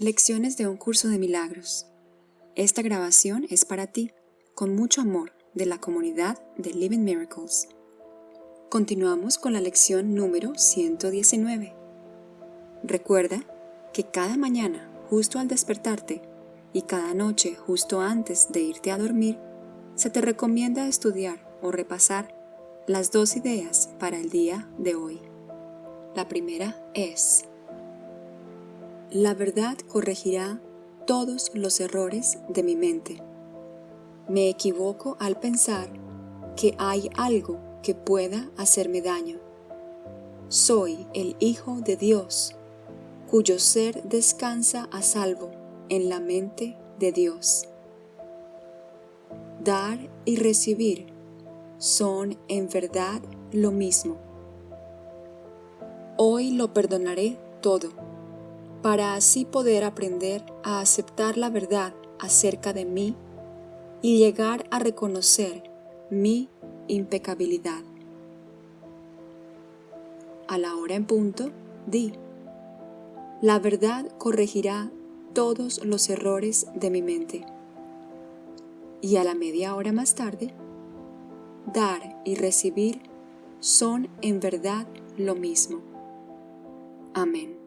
Lecciones de un curso de milagros. Esta grabación es para ti, con mucho amor, de la comunidad de Living Miracles. Continuamos con la lección número 119. Recuerda que cada mañana, justo al despertarte, y cada noche, justo antes de irte a dormir, se te recomienda estudiar o repasar las dos ideas para el día de hoy. La primera es la verdad corregirá todos los errores de mi mente. Me equivoco al pensar que hay algo que pueda hacerme daño. Soy el Hijo de Dios, cuyo ser descansa a salvo en la mente de Dios. Dar y recibir son en verdad lo mismo. Hoy lo perdonaré todo para así poder aprender a aceptar la verdad acerca de mí y llegar a reconocer mi impecabilidad. A la hora en punto, di, la verdad corregirá todos los errores de mi mente. Y a la media hora más tarde, dar y recibir son en verdad lo mismo. Amén.